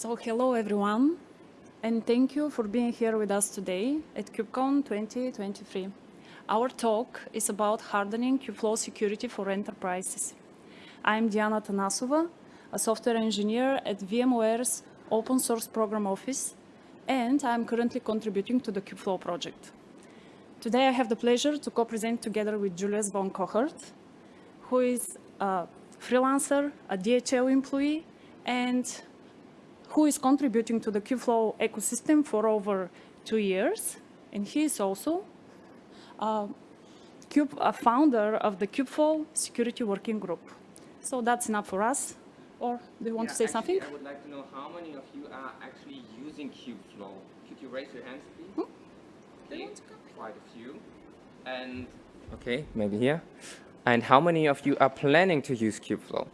So hello everyone, and thank you for being here with us today at KubeCon 2023. Our talk is about hardening Kubeflow security for enterprises. I'm Diana Atanasova, a software engineer at VMware's Open Source Program Office, and I'm currently contributing to the Kubeflow project. Today I have the pleasure to co-present together with Julius von Kohout, who is a freelancer, a DHL employee, and who is contributing to the Kubeflow ecosystem for over two years. And he is also a, Cube, a founder of the Kubeflow Security Working Group. So that's enough for us. Or do you want yeah, to say actually, something? I would like to know how many of you are actually using Kubeflow. Could you raise your hands, please? Hmm? Okay, quite a few. And okay, maybe here. And how many of you are planning to use Kubeflow?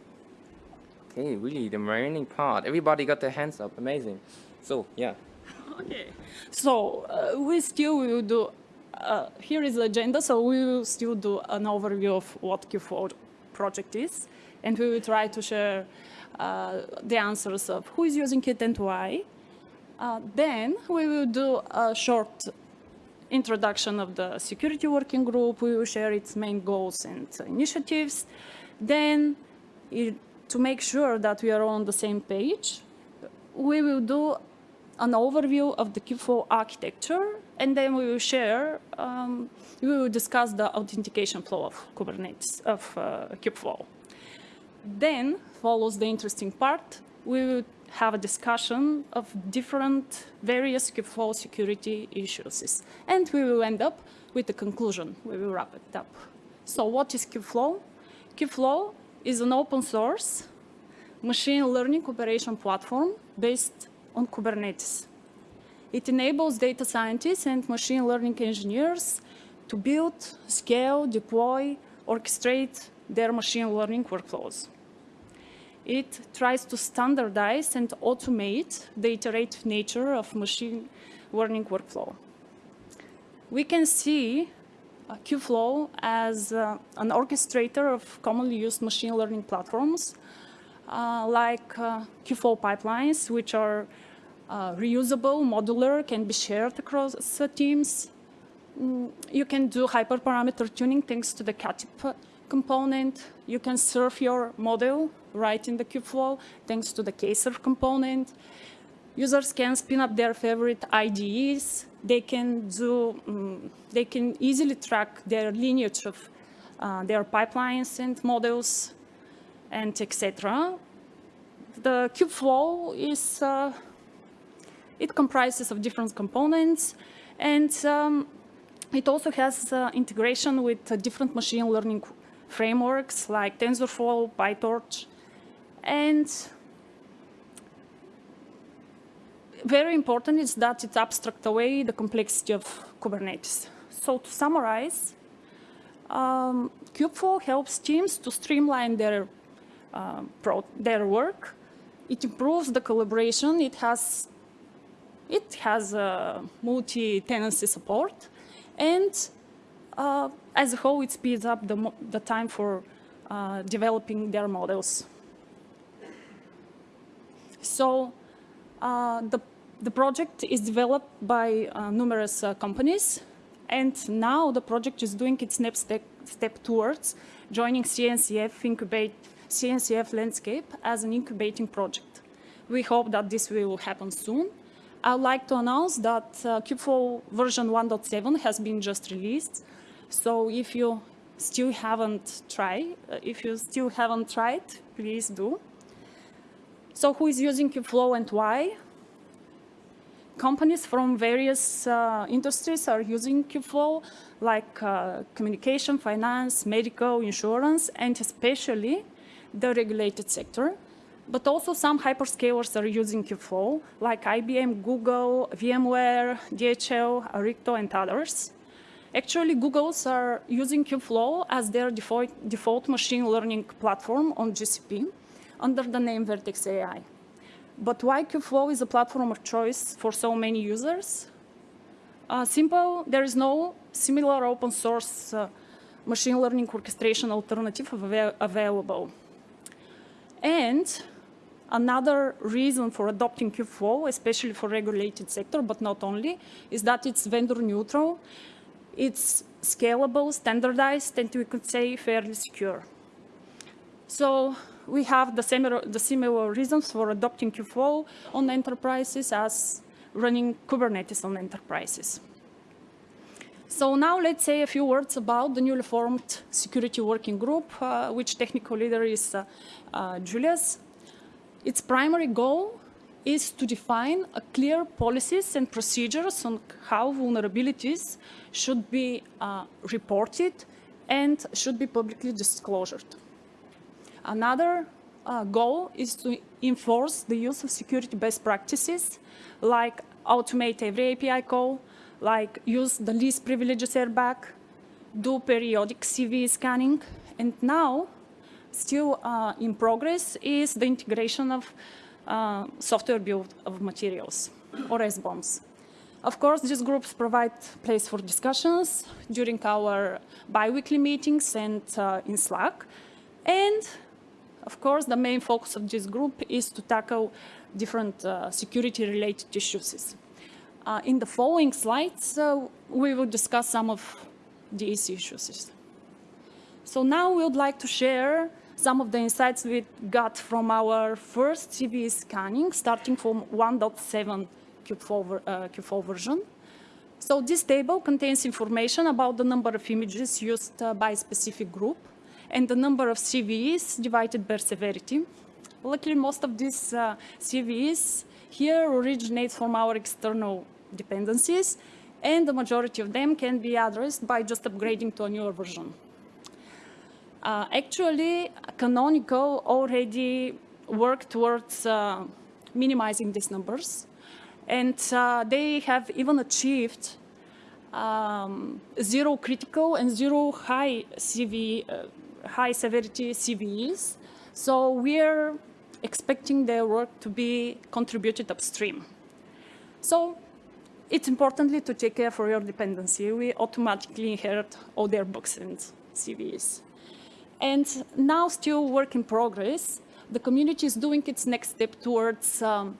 Okay, really, the remaining part. Everybody got their hands up. Amazing. So, yeah. Okay. So uh, we still will do, uh, here is the agenda, so we will still do an overview of what Kubeflow project is, and we will try to share uh, the answers of who is using it and why. Uh, then we will do a short introduction of the security working group. We will share its main goals and initiatives. Then it, to make sure that we are on the same page, we will do an overview of the Kubeflow architecture, and then we will share, um, we will discuss the authentication flow of Kubernetes, of uh, Kubeflow. Then follows the interesting part. We will have a discussion of different various Kubeflow security issues. And we will end up with a conclusion. We will wrap it up. So what is Kubeflow? Kubeflow is an open source machine learning operation platform based on Kubernetes. It enables data scientists and machine learning engineers to build, scale, deploy, orchestrate their machine learning workflows. It tries to standardize and automate the iterative nature of machine learning workflow. We can see Kubeflow as uh, an orchestrator of commonly used machine learning platforms uh, like uh, Kubeflow pipelines, which are uh, reusable, modular, can be shared across teams. Mm, you can do hyperparameter tuning thanks to the Katib component. You can serve your model right in the Kubeflow thanks to the kserve component. Users can spin up their favorite IDEs. They can do, um, they can easily track their lineage of uh, their pipelines and models and etc. The Kubeflow is, uh, it comprises of different components and um, it also has uh, integration with uh, different machine learning frameworks like TensorFlow, PyTorch, and very important is that it abstracts away the complexity of Kubernetes. So to summarize, um, Kubeflow helps teams to streamline their, uh, their work. It improves the collaboration. It has, it has multi-tenancy support. And uh, as a whole, it speeds up the, the time for uh, developing their models. So the, the project is developed by uh, numerous uh, companies, and now the project is doing its next step, step towards joining CNCF, incubate, CNCF landscape as an incubating project. We hope that this will happen soon. I'd like to announce that uh, Kubeflow version 1.7 has been just released. So if you still haven't tried, uh, if you still haven't tried, please do. So who is using Kubeflow and why? Companies from various uh, industries are using Kubeflow, like uh, communication, finance, medical, insurance, and especially the regulated sector. But also some hyperscalers are using Kubeflow, like IBM, Google, VMware, DHL, Arrikto, and others. Actually, Google's are using Kubeflow as their default, default machine learning platform on GCP under the name Vertex AI. But why Kubeflow is a platform of choice for so many users? Uh, simple, there is no similar open source uh, machine learning orchestration alternative av available. And Another reason for adopting Kubeflow, especially for regulated sector, but not only, is that it's vendor neutral, it's scalable, standardized, and we could say fairly secure. So we have the similar, the similar reasons for adopting Kubeflow on enterprises as running Kubernetes on enterprises. So now let's say a few words about the newly formed security working group, uh, which technical leader is uh, uh, Julius. Its primary goal is to define a clear policies and procedures on how vulnerabilities should be uh, reported and should be publicly disclosed. Another uh, goal is to enforce the use of security best practices like automate every API call, like use the least privileges RBAC, do periodic CV scanning, and now, still uh, in progress, is the integration of uh, software bill of materials, or SBOMs. Of course, these groups provide place for discussions during our bi-weekly meetings and uh, in Slack. And of course, the main focus of this group is to tackle different uh, security-related issues. Uh, in the following slides, uh, we will discuss some of these issues. So now we would like to share some of the insights we got from our first CVE scanning, starting from 1.7 Kubeflow, uh, Kubeflow version. So this table contains information about the number of images used uh, by a specific group and the number of CVEs divided by severity. Luckily, most of these uh, CVEs here originate from our external dependencies, and the majority of them can be addressed by just upgrading to a newer version. Uh, actually, Canonical already worked towards uh, minimizing these numbers, and uh, they have even achieved um, zero critical and zero high CV, uh, high severity CVEs. So we're expecting their work to be contributed upstream. So it's importantly to take care for your dependency. We automatically inherit all their books and CVEs. And now still work in progress, the community is doing its next step towards um,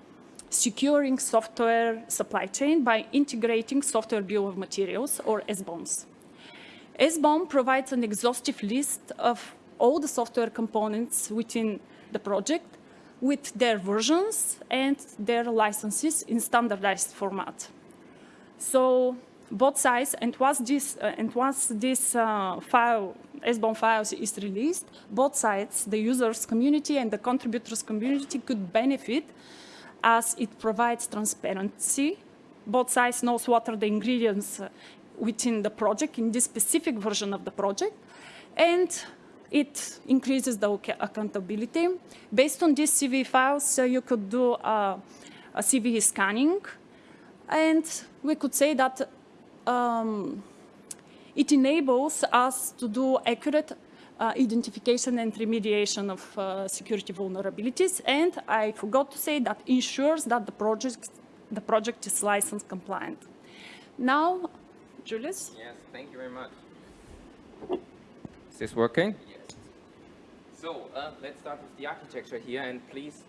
securing software supply chain by integrating software bill of materials or SBOMs. SBOM provides an exhaustive list of all the software components within the project with their versions and their licenses in standardized format. So both sides, and once this, uh, and once this uh, file, SBOM files is released, both sides, the users community and the contributors community could benefit as it provides transparency. Both sides knows what are the ingredients uh, within the project in this specific version of the project. And it increases the accountability. Based on these CV files, so you could do a, CVE scanning and we could say that um, it enables us to do accurate uh, identification and remediation of uh, security vulnerabilities. And I forgot to say that ensures that the project, the project is license compliant. Now, Julius? Yes, thank you very much. Is this working? Yes. So uh, let's start with the architecture here and please,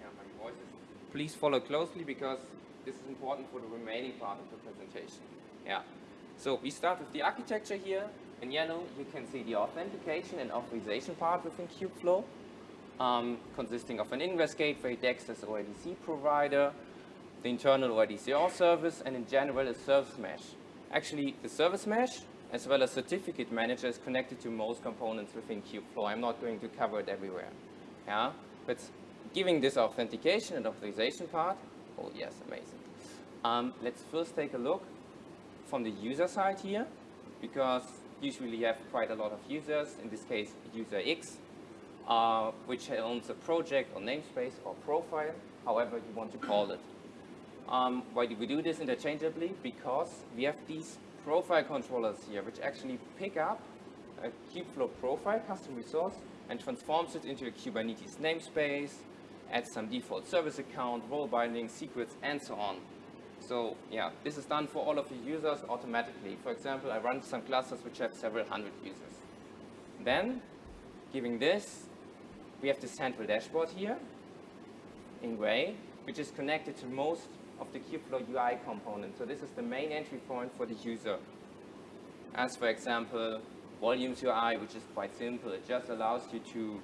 yeah, my voice is, please follow closely because this is important for the remaining part of the presentation. Yeah. So we start with the architecture here. In yellow, you can see the authentication and authorization part within Kubeflow, um, consisting of an ingress gateway, DEX as OIDC provider, the internal OIDC auth service, and in general, a service mesh. Actually, the service mesh, as well as certificate manager, is connected to most components within Kubeflow. I'm not going to cover it everywhere. Yeah, but giving this authentication and authorization part Oh yes, amazing. Um, let's first take a look from the user side here, because usually you have quite a lot of users, in this case user X, uh, which owns a project or namespace or profile, however you want to call it. Um, why do we do this interchangeably? Because we have these profile controllers here, which actually pick up a Kubeflow profile custom resource and transforms it into a Kubernetes namespace, adds some default service account, role binding, secrets, and so on. So yeah, this is done for all of the users automatically. For example, I run some clusters which have several hundred users. Then, giving this, we have the central dashboard here, in gray, which is connected to most of the Kubeflow UI component. So this is the main entry point for the user. As for example, Volumes UI, which is quite simple. It just allows you to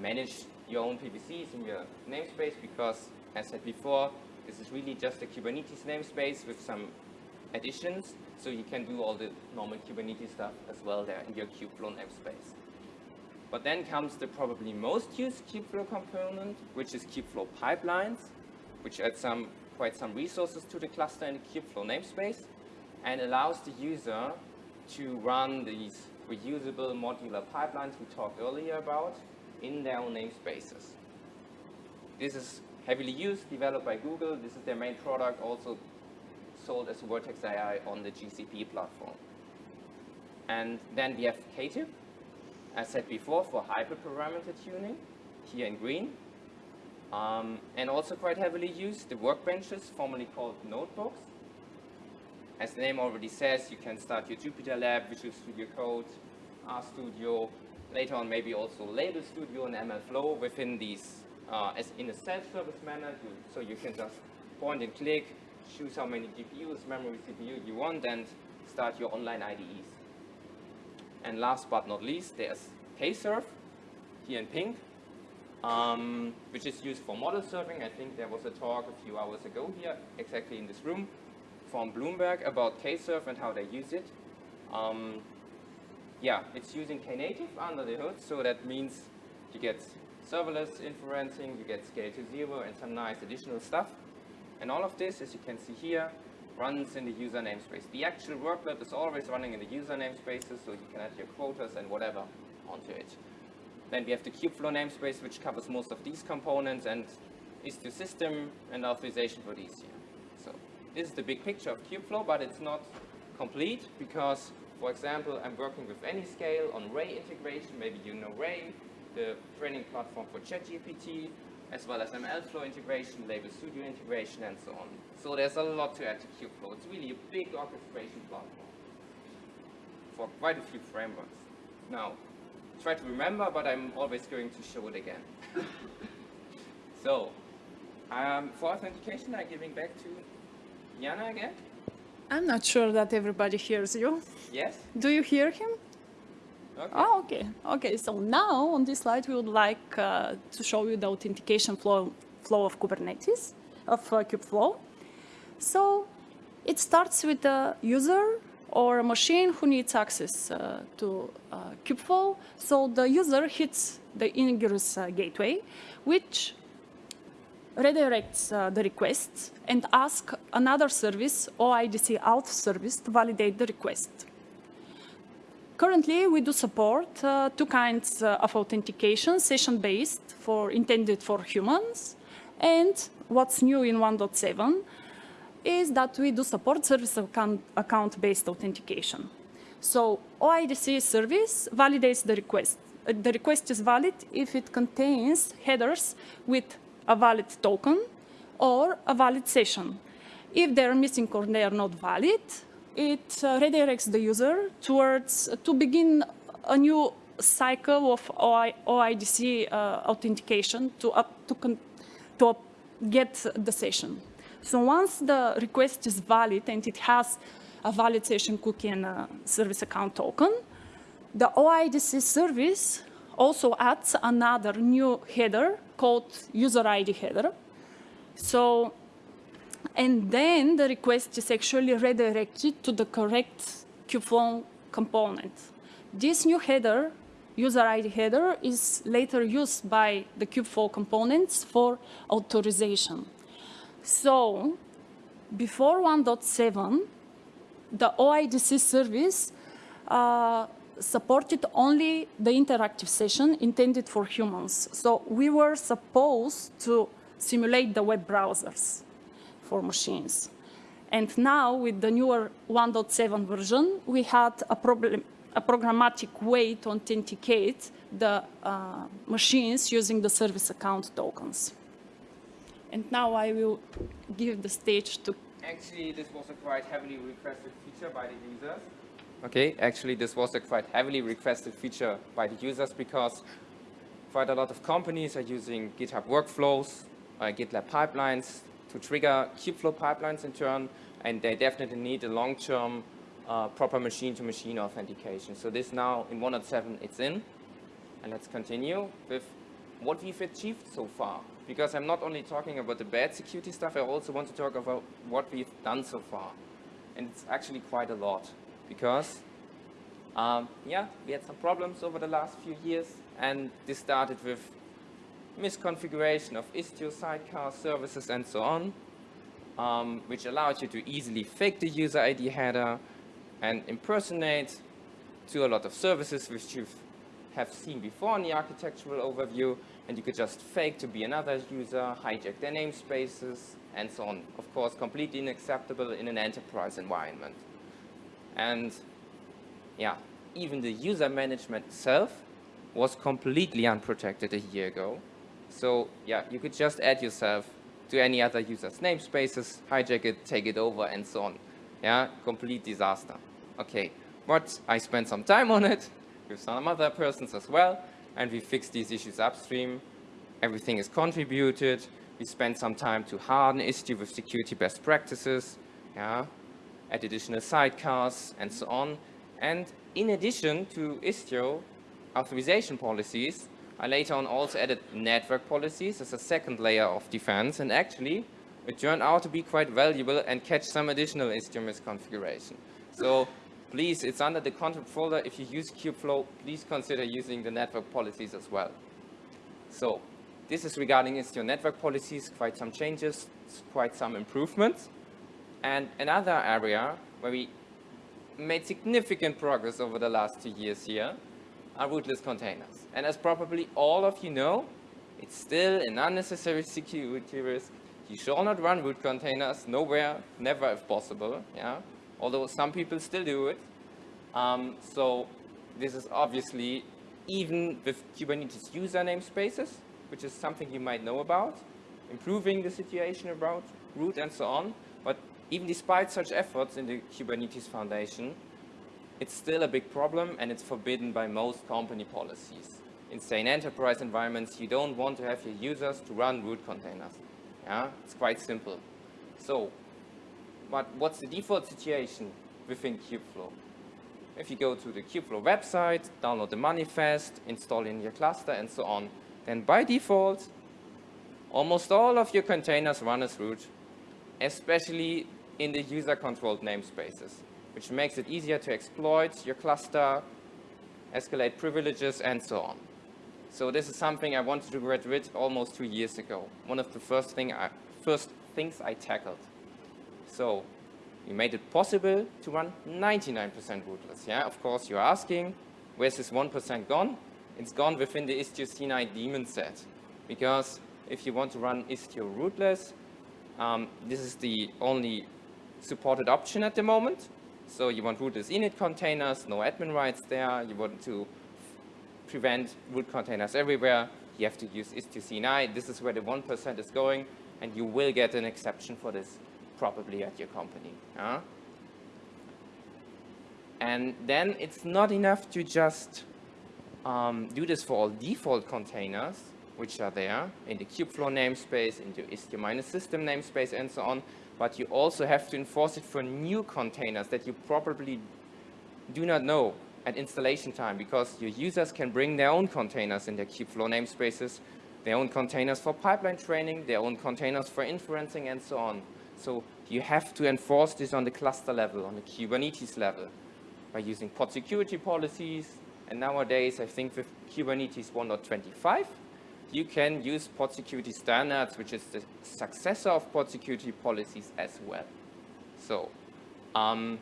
manage your own PVCs in your namespace because, as said before, this is really just a Kubernetes namespace with some additions, so you can do all the normal Kubernetes stuff as well there in your Kubeflow namespace. But then comes the probably most used Kubeflow component, which is Kubeflow pipelines, which adds some quite some resources to the cluster in the Kubeflow namespace and allows the user to run these reusable modular pipelines we talked earlier about in their own namespaces. This is heavily used, developed by Google. This is their main product, also sold as Vertex AI on the GCP platform. And then we have Katib, as said before, for hyperparameter tuning, here in green. Um, and also quite heavily used, the workbenches, formerly called notebooks. As the name already says, you can start your Jupyter Lab, Visual Studio Code, RStudio, later on maybe also Label Studio and MLflow within these uh, as in a self-service manner. To, so you can just point and click, choose how many GPUs, memory, CPU you want, and start your online IDEs. And last but not least, there's Kserve, here in pink, um, which is used for model serving. I think there was a talk a few hours ago here, exactly in this room, from Bloomberg about Kserve and how they use it. Um, yeah, it's using Knative under the hood, so that means you get serverless inferencing, you get scale to zero, and some nice additional stuff. And all of this, as you can see here, runs in the user namespace. The actual workload is always running in the user namespaces, so you can add your quotas and whatever onto it. Then we have the Kubeflow namespace, which covers most of these components and is system and authorization for these here. So this is the big picture of Kubeflow, but it's not complete because for example, I'm working with Anyscale on Ray integration. Maybe you know Ray, the training platform for ChatGPT, as well as MLflow integration, Label Studio integration, and so on. So there's a lot to add to Kubeflow. It's really a big orchestration platform for quite a few frameworks. Now, try to remember, but I'm always going to show it again. so, um, for authentication, I'm giving back to Diana again. I'm not sure that everybody hears you. Yes? Do you hear him? Okay. Oh, okay. Okay, so now on this slide, we would like uh, to show you the authentication flow, flow of Kubernetes, of uh, Kubeflow. So it starts with the user or a machine who needs access uh, to uh, Kubeflow. So the user hits the ingress uh, gateway, which redirects uh, the request and asks another service, OIDC auth service, to validate the request. Currently, we do support uh, two kinds uh, of authentication, session-based for intended for humans, and what's new in 1.7 is that we do support service account-based authentication. So OIDC service validates the request. The request is valid if it contains headers with a valid token or a valid session. If they're missing or they are not valid, it uh, redirects the user towards uh, to begin a new cycle of OIDC uh, authentication to up to to up get the session. So once the request is valid and it has a valid session cookie and a service account token, the OIDC service also adds another new header called user ID header. So and then the request is actually redirected to the correct Kubeflow component. This new header, user ID header, is later used by the Kubeflow components for authorization. So before 1.7, the OIDC service uh, supported only the interactive session intended for humans. So we were supposed to simulate the web browsers for machines. And now with the newer 1.7 version, we had a, problem, a programmatic way to authenticate the uh, machines using the service account tokens. And now I will give the stage to... Actually, this was a quite heavily requested feature by the users. Okay, actually this was a quite heavily requested feature by the users because quite a lot of companies are using GitHub workflows uh, GitLab pipelines to trigger Kubeflow pipelines in turn, and they definitely need a long-term uh, proper machine-to-machine -machine authentication. So this now in 1.7 it's in, and let's continue with what we've achieved so far. Because I'm not only talking about the bad security stuff, I also want to talk about what we've done so far. And it's actually quite a lot. Because, um, yeah, we had some problems over the last few years. And this started with misconfiguration of Istio sidecar services and so on, um, which allowed you to easily fake the user ID header and impersonate to a lot of services which you have seen before in the architectural overview and you could just fake to be another user, hijack their namespaces, and so on. Of course, completely unacceptable in an enterprise environment. And yeah, even the user management itself was completely unprotected a year ago. So yeah, you could just add yourself to any other user's namespaces, hijack it, take it over, and so on. Yeah, complete disaster. Okay, but I spent some time on it with some other persons as well, and we fix these issues upstream. Everything is contributed. We spend some time to harden Istio with security best practices, yeah, add additional sidecars, and so on. And in addition to Istio authorization policies, I later on also added network policies as a second layer of defense, and actually, it turned out to be quite valuable and catch some additional Istio misconfiguration. So please, it's under the content folder. If you use Kubeflow, please consider using the network policies as well. So this is regarding Istio network policies, quite some changes, quite some improvements. And another area where we made significant progress over the last two years here are rootless containers. And as probably all of you know, it's still an unnecessary security risk. You shall not run root containers, nowhere, never if possible. Yeah? although some people still do it. Um, so this is obviously even with Kubernetes user namespaces, which is something you might know about, improving the situation about root and so on. But even despite such efforts in the Kubernetes Foundation, it's still a big problem and it's forbidden by most company policies. In, sane enterprise environments, you don't want to have your users to run root containers. Yeah, it's quite simple. So but what's the default situation within Kubeflow? If you go to the Kubeflow website, download the manifest, install in your cluster, and so on, then by default, almost all of your containers run as root, especially in the user-controlled namespaces, which makes it easier to exploit your cluster, escalate privileges, and so on. So this is something I wanted to get rid almost two years ago. One of the first, thing I, first things I tackled. So we made it possible to run 99% rootless. Yeah, of course, you're asking, where's this 1% gone? It's gone within the Istio CNI daemon set. Because if you want to run Istio rootless, um, this is the only supported option at the moment. So you want rootless init containers, no admin rights there. You want to prevent root containers everywhere. You have to use Istio CNI. This is where the 1% is going, and you will get an exception for this probably at your company. Yeah? And then it's not enough to just um, do this for all default containers, which are there in the Kubeflow namespace, in the Istio-system namespace, and so on, but you also have to enforce it for new containers that you probably do not know at installation time, because your users can bring their own containers in their Kubeflow namespaces, their own containers for pipeline training, their own containers for inferencing, and so on. So you have to enforce this on the cluster level, on the Kubernetes level, by using pod security policies. And nowadays, I think with Kubernetes 1.25, you can use pod security standards, which is the successor of pod security policies as well. So um,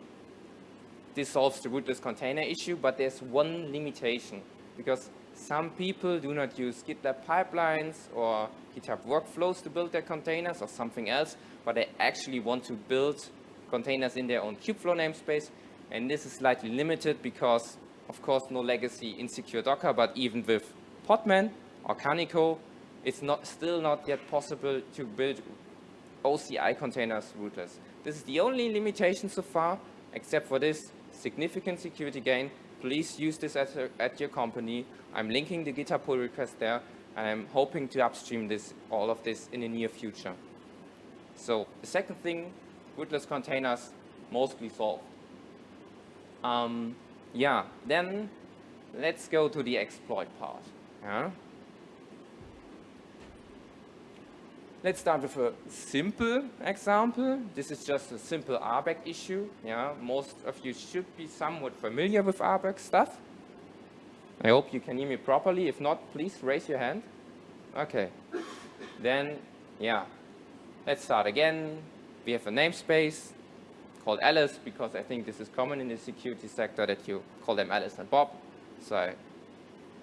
this solves the rootless container issue, but there's one limitation because some people do not use GitLab pipelines or GitHub workflows to build their containers or something else, but they actually want to build containers in their own Kubeflow namespace. And this is slightly limited because, of course, no legacy insecure Docker, but even with Podman or Kaniko, it's not, still not yet possible to build OCI containers rootless. This is the only limitation so far, except for this significant security gain. Please use this at, at your company. I'm linking the GitHub pull request there And I'm hoping to upstream this, all of this in the near future. So the second thing, rootless containers, mostly solved. Um, yeah, then let's go to the exploit part. Yeah? Let's start with a simple example. This is just a simple RBAC issue. Yeah, most of you should be somewhat familiar with RBAC stuff. I hope you can hear me properly. If not, please raise your hand. Okay. Then, yeah, let's start again. We have a namespace called Alice because I think this is common in the security sector that you call them Alice and Bob. So I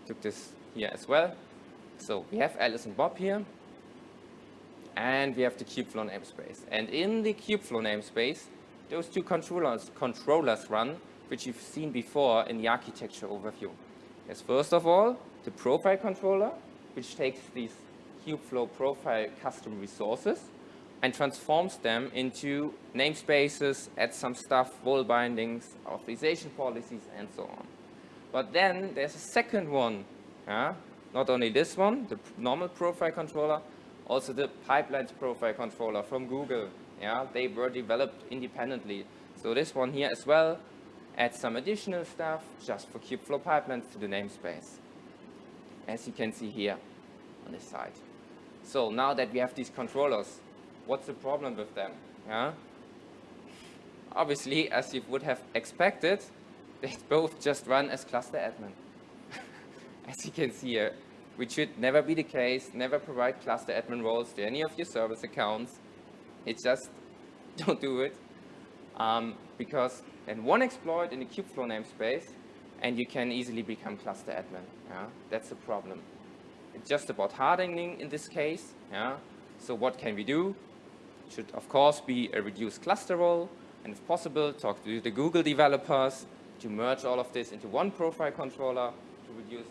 took this here as well. So we have Alice and Bob here. And we have the Kubeflow namespace. And in the Kubeflow namespace, those two controllers, controllers run, which you've seen before in the architecture overview. There's first of all, the profile controller, which takes these Kubeflow profile custom resources and transforms them into namespaces, adds some stuff, role bindings, authorization policies, and so on. But then there's a second one, yeah? not only this one, the normal profile controller, also the pipelines profile controller from Google. Yeah, they were developed independently. So this one here as well adds some additional stuff just for Kubeflow pipelines to the namespace. As you can see here on this side. So now that we have these controllers, what's the problem with them? Yeah? Obviously, as you would have expected, they both just run as cluster admin. as you can see here, which should never be the case, never provide cluster admin roles to any of your service accounts. It's just don't do it. Um, because then one exploit in the Kubeflow namespace and you can easily become cluster admin. Yeah? That's the problem. It's just about hardening in this case. Yeah? So what can we do? Should of course be a reduced cluster role and if possible talk to the Google developers to merge all of this into one profile controller to reduce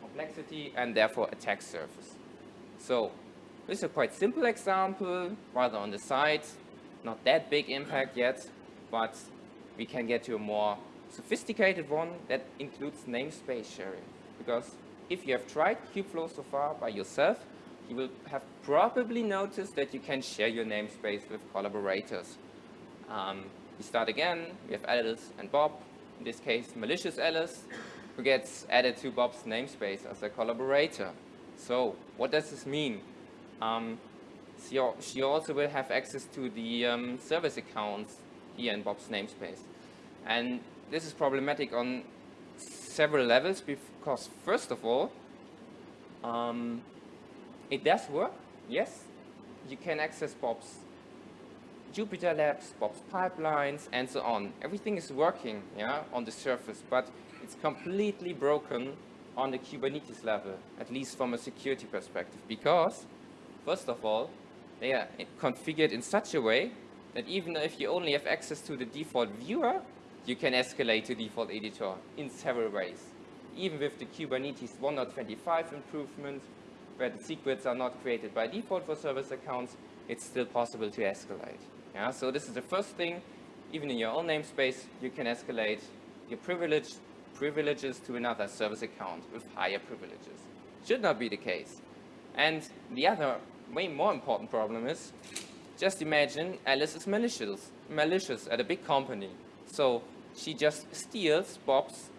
complexity and therefore attack surface. So this is a quite simple example, rather on the side, not that big impact yet, but we can get to a more sophisticated one that includes namespace sharing. Because if you have tried Kubeflow so far by yourself, you will have probably noticed that you can share your namespace with collaborators. Um, we start again, we have Alice and Bob, in this case malicious Alice, who gets added to Bob's namespace as a collaborator. So what does this mean? Um, she, also will have access to the um, service accounts here in Bob's namespace. And this is problematic on several levels because first of all, um, it does work, yes. You can access Bob's Jupyter Labs, Bob's pipelines, and so on. Everything is working yeah, on the surface, but it's completely broken on the Kubernetes level, at least from a security perspective, because, first of all, they are configured in such a way that even if you only have access to the default viewer, you can escalate to default editor in several ways. Even with the Kubernetes 1.25 improvement, where the secrets are not created by default for service accounts, it's still possible to escalate. Yeah, so this is the first thing. Even in your own namespace, you can escalate your privilege privileges to another service account with higher privileges. Should not be the case. And the other, way more important problem is, just imagine Alice is malicious, malicious at a big company. So she just steals Bob's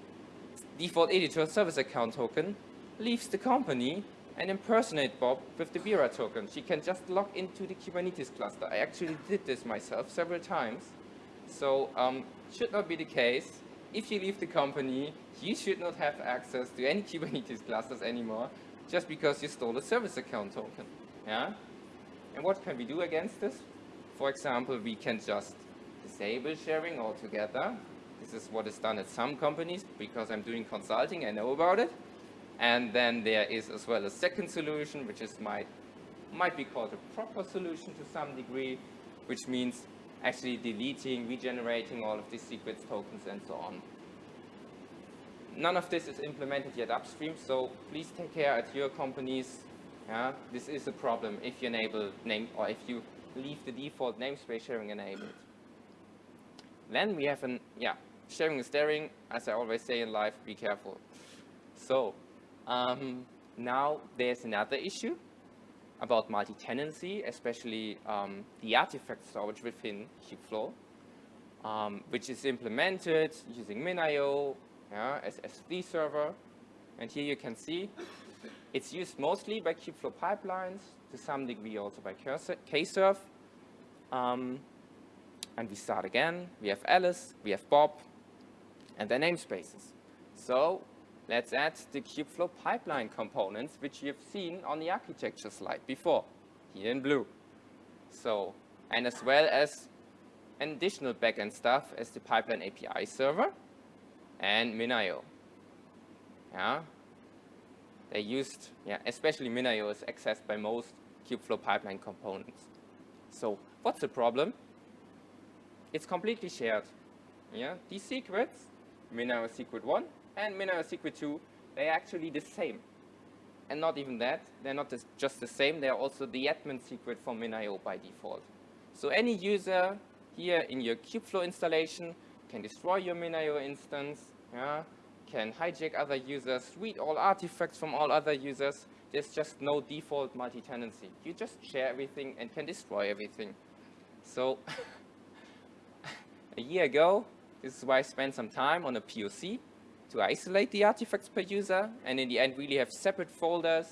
default editor service account token, leaves the company, and impersonate Bob with the bearer token. She can just log into the Kubernetes cluster. I actually did this myself several times. So um, should not be the case if you leave the company, you should not have access to any Kubernetes clusters anymore just because you stole a service account token. Yeah? And what can we do against this? For example, we can just disable sharing altogether. This is what is done at some companies because I'm doing consulting, I know about it. And then there is as well a second solution, which is might, might be called a proper solution to some degree, which means actually deleting, regenerating all of these secrets tokens and so on. None of this is implemented yet upstream, so please take care at your companies. Yeah, this is a problem if you enable name or if you leave the default namespace sharing enabled. Then we have an, yeah, sharing is daring. As I always say in life, be careful. So, um, Now there's another issue about multi-tenancy, especially um, the artifact storage within Kubeflow, um, which is implemented using MinIO yeah, as S3 server. And here you can see it's used mostly by Kubeflow pipelines, to some degree also by Kserve. Um, and we start again. We have Alice, we have Bob, and their namespaces. So let's add the Kubeflow pipeline components, which you've seen on the architecture slide before, here in blue. So, and as well as additional backend stuff as the pipeline API server and MinIO. Yeah, they used, yeah, especially MinIO is accessed by most Kubeflow pipeline components. So what's the problem? It's completely shared. Yeah, these secrets, MinIO secret 1 and MinIO secret 2, they're actually the same. And not even that, they're not just the same, they're also the admin secret for MinIO by default. So any user here in your Kubeflow installation can destroy your MinIO instance, yeah, can hijack other users, read all artifacts from all other users. There's just no default multi-tenancy. You just share everything and can destroy everything. So a year ago, this is why I spent some time on a POC to isolate the artifacts per user and in the end really have separate folders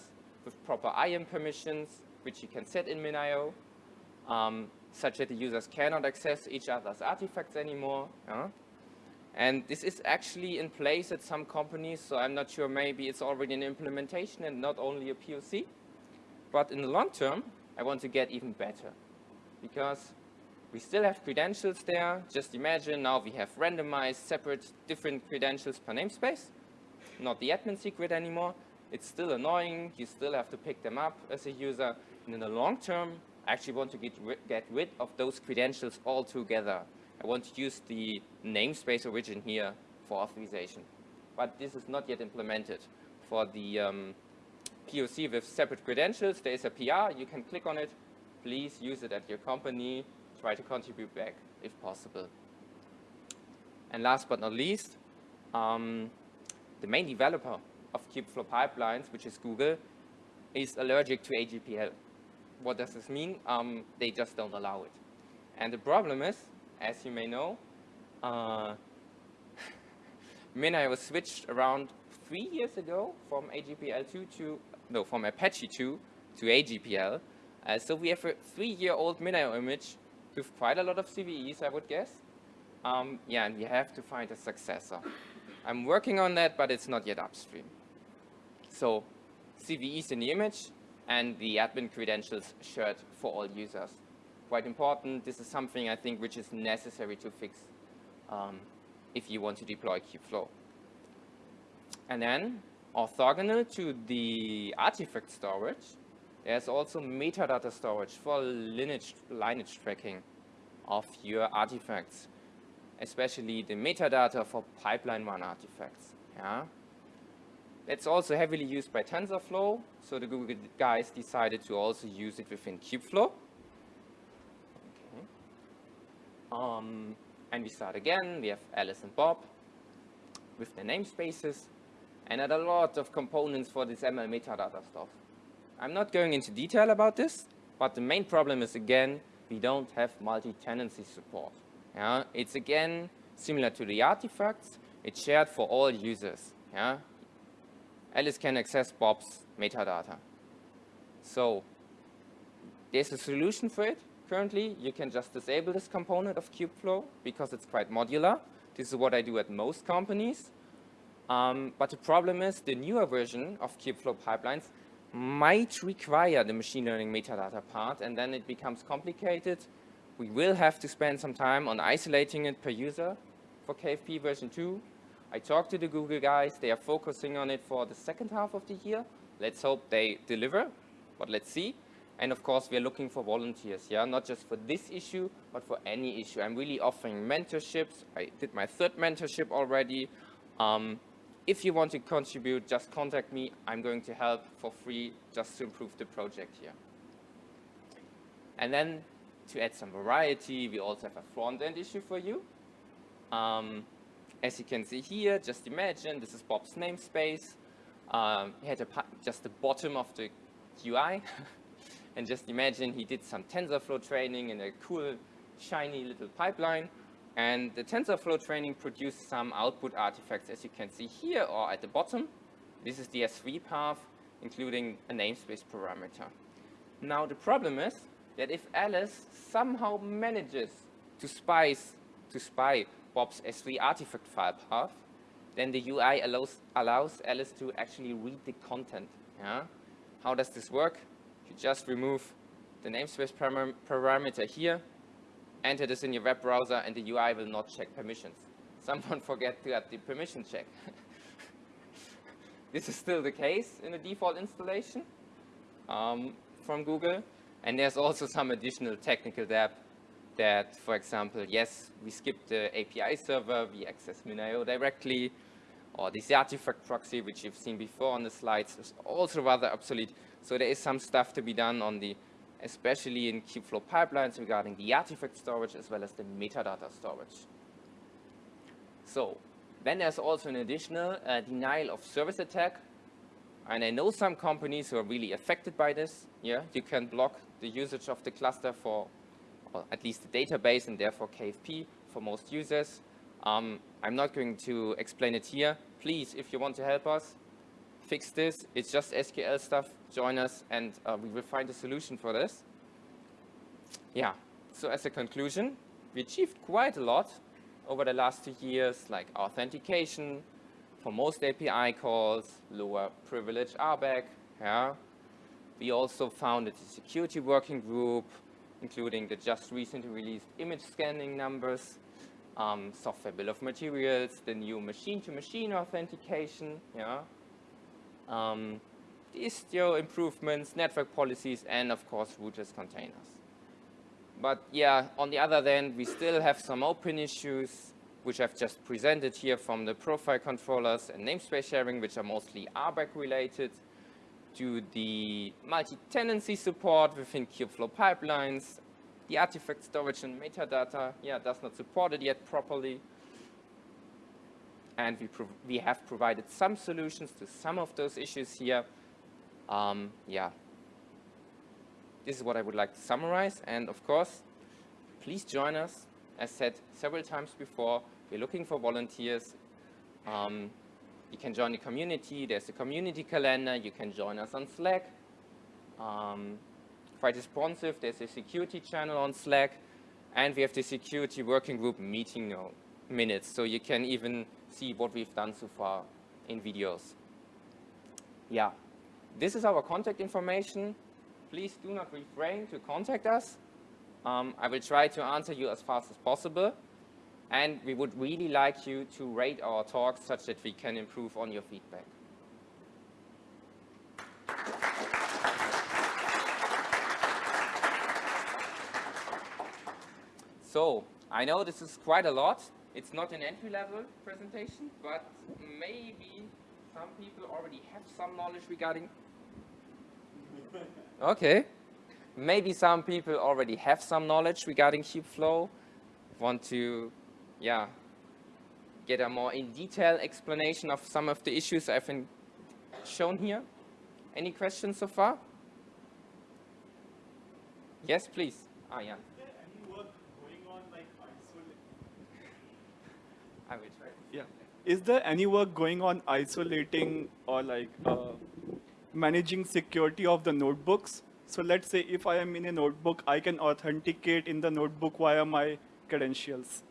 with proper IAM permissions, which you can set in MinIO, um, such that the users cannot access each other's artifacts anymore. And this is actually in place at some companies, so I'm not sure maybe it's already an implementation and not only a POC. But in the long term, I want to get even better because we still have credentials there. Just imagine now we have randomized separate different credentials per namespace, not the admin secret anymore. It's still annoying. You still have to pick them up as a user. And in the long term, I actually want to get, get rid of those credentials altogether. I want to use the namespace origin here for authorization. But this is not yet implemented. For the um, POC with separate credentials, there is a PR. You can click on it. Please use it at your company. Try to contribute back if possible. And last but not least, um, the main developer of Kubeflow pipelines, which is Google, is allergic to AGPL. What does this mean? Um, they just don't allow it. And the problem is as you may know, uh, MinIO was switched around three years ago from AGPL2 to, no, from Apache 2 to AGPL. Uh, so we have a three-year-old MinIO image with quite a lot of CVEs, I would guess. Um, yeah, and we have to find a successor. I'm working on that, but it's not yet upstream. So CVEs in the image and the admin credentials shared for all users quite important. This is something I think which is necessary to fix um, if you want to deploy Kubeflow. And then orthogonal to the artifact storage, there's also metadata storage for lineage, lineage tracking of your artifacts, especially the metadata for pipeline one artifacts. Yeah? It's also heavily used by TensorFlow, so the Google guys decided to also use it within Kubeflow. Um, and we start again. We have Alice and Bob with their namespaces and add a lot of components for this ML metadata stuff. I'm not going into detail about this, but the main problem is again, we don't have multi-tenancy support. Yeah? It's again similar to the artifacts. It's shared for all users. Yeah? Alice can access Bob's metadata. So there's a solution for it currently, you can just disable this component of Kubeflow because it's quite modular. This is what I do at most companies. Um, but the problem is the newer version of Kubeflow pipelines might require the machine learning metadata part, and then it becomes complicated. We will have to spend some time on isolating it per user for KFP version 2. I talked to the Google guys. They are focusing on it for the second half of the year. Let's hope they deliver, but let's see. And of course, we are looking for volunteers, yeah, not just for this issue, but for any issue. I'm really offering mentorships. I did my third mentorship already. Um, if you want to contribute, just contact me. I'm going to help for free just to improve the project here. And then to add some variety, we also have a front-end issue for you. Um, as you can see here, just imagine this is Bob's namespace. Um, he had a, just the bottom of the UI. and just imagine he did some TensorFlow training in a cool, shiny little pipeline. And the TensorFlow training produced some output artifacts, as you can see here or at the bottom. This is the S3 path, including a namespace parameter. Now, the problem is that if Alice somehow manages to, spice, to spy Bob's S3 artifact file path, then the UI allows, allows Alice to actually read the content. Yeah? How does this work? You just remove the namespace param parameter here, enter this in your web browser, and the UI will not check permissions. Someone forget to add the permission check. this is still the case in the default installation um, from Google. And there's also some additional technical debt that, for example, yes, we skip the API server, we access MinIO directly, or this artifact proxy, which you've seen before on the slides, is also rather obsolete. So there is some stuff to be done on the, especially in Kubeflow pipelines regarding the artifact storage as well as the metadata storage. So then there's also an additional uh, denial of service attack. And I know some companies who are really affected by this. Yeah, you can block the usage of the cluster for or at least the database and therefore KFP for most users. Um, I'm not going to explain it here. Please, if you want to help us, fix this. It's just SQL stuff. Join us and uh, we will find a solution for this. Yeah, so as a conclusion, we achieved quite a lot over the last two years, like authentication for most API calls, lower privilege RBAC. Yeah. We also founded a security working group, including the just recently released image scanning numbers, um, software bill of materials, the new machine-to-machine -machine authentication, yeah, um, Istio improvements, network policies, and of course rootless containers. But yeah, on the other hand, we still have some open issues, which I've just presented here from the profile controllers and namespace sharing, which are mostly RBAC related to the multi-tenancy support within Kubeflow pipelines. The artifact storage and metadata, yeah, does not support it yet properly. And we, we have provided some solutions to some of those issues here. Um, yeah. This is what I would like to summarize. And of course, please join us. As said several times before, we're looking for volunteers. Um, you can join the community. There's a community calendar. You can join us on Slack. Um, quite responsive. There's a security channel on Slack. And we have the security working group meeting minutes. So you can even see what we've done so far in videos. Yeah, this is our contact information. Please do not refrain to contact us. Um, I will try to answer you as fast as possible. And we would really like you to rate our talks such that we can improve on your feedback. So, I know this is quite a lot. It's not an entry-level presentation, but maybe some people already have some knowledge regarding... Okay. Maybe some people already have some knowledge regarding Kubeflow, want to yeah, get a more in detail explanation of some of the issues I've been shown here. Any questions so far? Yes, please. Ah, yeah. I will try. Yeah. Is there any work going on isolating or like uh, managing security of the notebooks? So let's say if I am in a notebook, I can authenticate in the notebook via my credentials.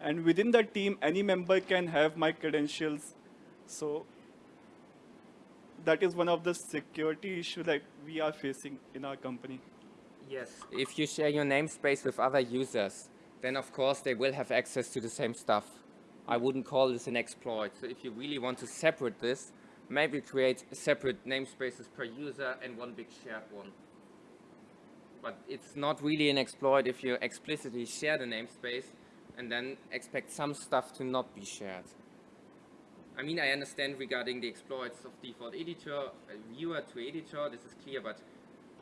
And within the team, any member can have my credentials. So that is one of the security issues that we are facing in our company. Yes, if you share your namespace with other users, then of course they will have access to the same stuff. I wouldn't call this an exploit. So if you really want to separate this, maybe create separate namespaces per user and one big shared one. But it's not really an exploit if you explicitly share the namespace and then expect some stuff to not be shared. I mean, I understand regarding the exploits of default editor, viewer to editor, this is clear, but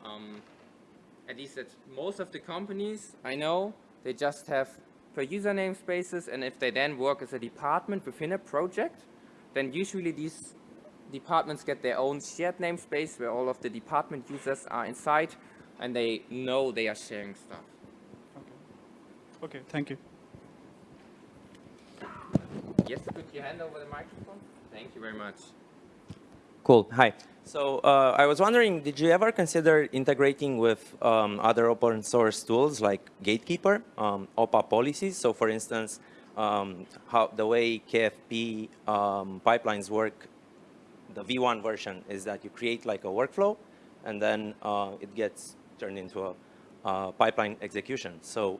um, at least at most of the companies I know, they just have per user namespaces, and if they then work as a department within a project, then usually these departments get their own shared namespace where all of the department users are inside and they know they are sharing stuff. Okay, okay thank you. Yes, could you hand over the microphone? Thank you very much. Cool. Hi. So uh, I was wondering, did you ever consider integrating with um, other open source tools like Gatekeeper, um, OPA policies? So for instance, um, how the way KFP um, pipelines work, the V1 version is that you create like a workflow and then uh, it gets turned into a pipeline execution. So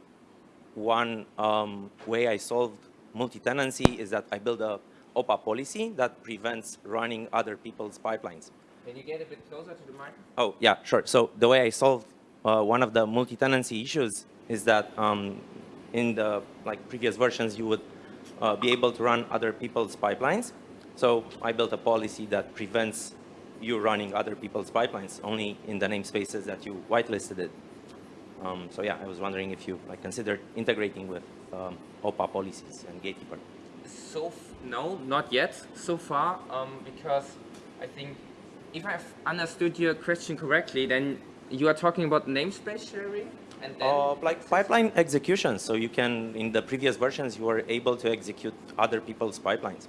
one um, way I solved multi-tenancy is that I build a OPA policy that prevents running other people's pipelines. Can you get a bit closer to the microphone? Oh, yeah, sure. So the way I solved uh, one of the multi-tenancy issues is that um, in the like previous versions, you would uh, be able to run other people's pipelines. So I built a policy that prevents you running other people's pipelines only in the namespaces that you whitelisted it. Um, so yeah, I was wondering if you like considered integrating with um, OPA policies and Gatekeeper. So, no, not yet so far, um, because I think if I've understood your question correctly, then you are talking about namespace sharing and then... Uh, like pipeline execution. So you can, in the previous versions, you were able to execute other people's pipelines.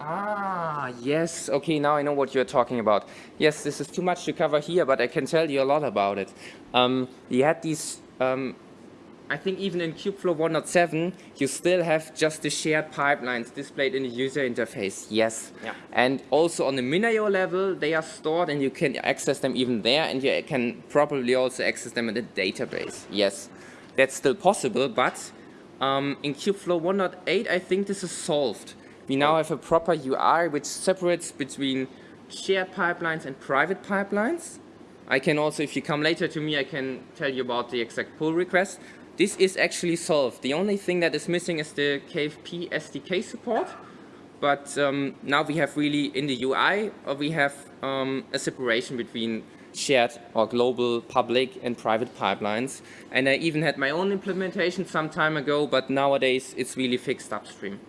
Ah, yes. Okay, now I know what you're talking about. Yes, this is too much to cover here, but I can tell you a lot about it. Um, we had these, um, I think even in Kubeflow 1.7, you still have just the shared pipelines displayed in the user interface. Yes. Yeah. And also on the MinIO level, they are stored and you can access them even there and you can probably also access them in the database. Yes, that's still possible, but um, in Kubeflow 1.8, I think this is solved. We now have a proper UI which separates between shared pipelines and private pipelines. I can also, if you come later to me, I can tell you about the exact pull request. This is actually solved. The only thing that is missing is the KFP SDK support. But um, now we have really in the UI, uh, we have um, a separation between shared or global public and private pipelines. And I even had my own implementation some time ago, but nowadays it's really fixed upstream.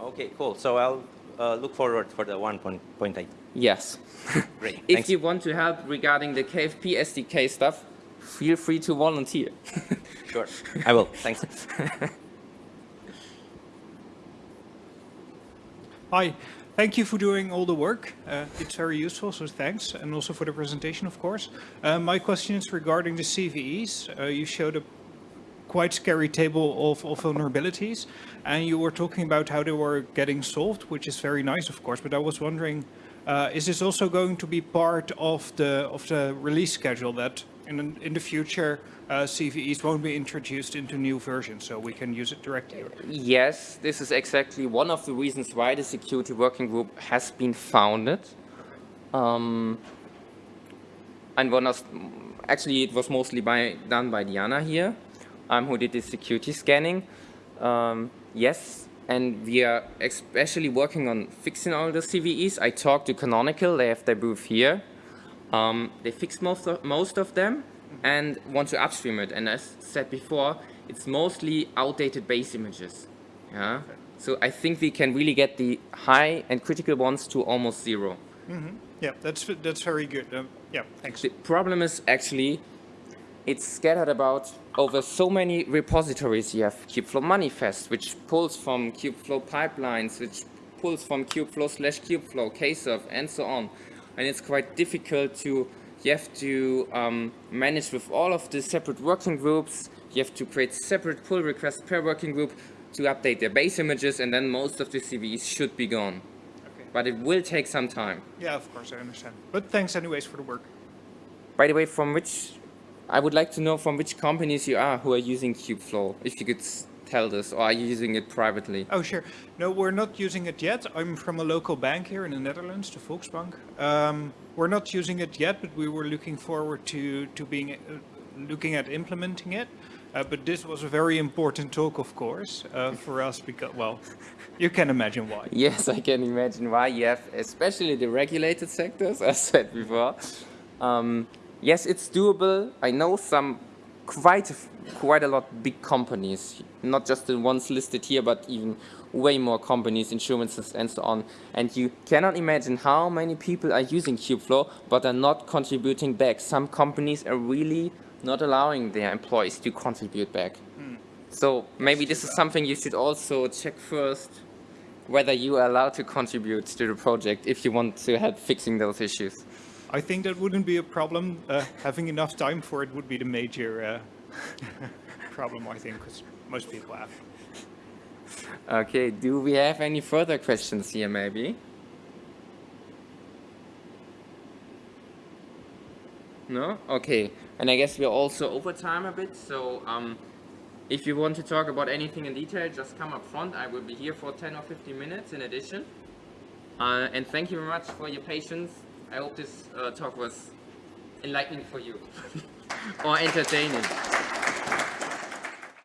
Okay, cool. So I'll uh, look forward for the 1.8. Yes. Great. if Thanks. you want to help regarding the KFP SDK stuff, feel free to volunteer. Sure. I will. Thanks. Hi, thank you for doing all the work. Uh, it's very useful, so thanks. And also for the presentation, of course. Uh, my question is regarding the CVEs. Uh, you showed a quite scary table of, of vulnerabilities, and you were talking about how they were getting solved, which is very nice, of course. But I was wondering, uh, is this also going to be part of the of the release schedule that in in the future uh, CVEs won't be introduced into new versions, so we can use it directly? yes, this is exactly one of the reasons why the security working group has been founded. Um, and one of, actually it was mostly by, done by Diana here, um, who did the security scanning. Um, yes, and we are especially working on fixing all the CVEs. I talked to Canonical, they have their booth here. Um, they fixed most of, most of them and want to upstream it. And as said before, it's mostly outdated base images. Yeah. So I think we can really get the high and critical ones to almost zero. mm -hmm. Yeah, that's that's very good. Um, yeah, thanks. The problem is actually it's scattered about over so many repositories. You have Kubeflow Manifest, which pulls from Kubeflow pipelines, which pulls from Kubeflow slash Kubeflow, Kserve, and so on. And it's quite difficult to, you have to um, manage with all of the separate working groups. You have to create separate pull requests per working group to update their base images, and then most of the CVEs should be gone. Okay. But it will take some time. Yeah, of course, I understand. But thanks anyways for the work. By the way, from which, I would like to know from which companies you are who are using Kubeflow, if you could tell this, or are you using it privately? Oh, sure. No, we're not using it yet. I'm from a local bank here in the Netherlands, the Volksbank. Um, we're not using it yet, but we were looking forward to, to being, uh, looking at implementing it. Uh, but this was a very important talk, of course, uh, for us because, well, you can imagine why. Yes, I can imagine why you have, especially the regulated sectors, as said before. Um, yes, it's doable. I know some quite, a quite a lot big companies, not just the ones listed here, but even way more companies, insurances, and so on. And you cannot imagine how many people are using Kubeflow, but are not contributing back. Some companies are really not allowing their employees to contribute back. Hmm. So maybe this is something you should also check first, whether you are allowed to contribute to the project if you want to help fixing those issues. I think that wouldn't be a problem. Uh, having enough time for it would be the major uh, problem, I think, because most people have. Okay, do we have any further questions here maybe? No? Okay, and I guess we're also over time a bit, so um, if you want to talk about anything in detail, just come up front. I will be here for 10 or 15 minutes in addition. Uh, and thank you very much for your patience. I hope this uh, talk was enlightening for you or entertaining.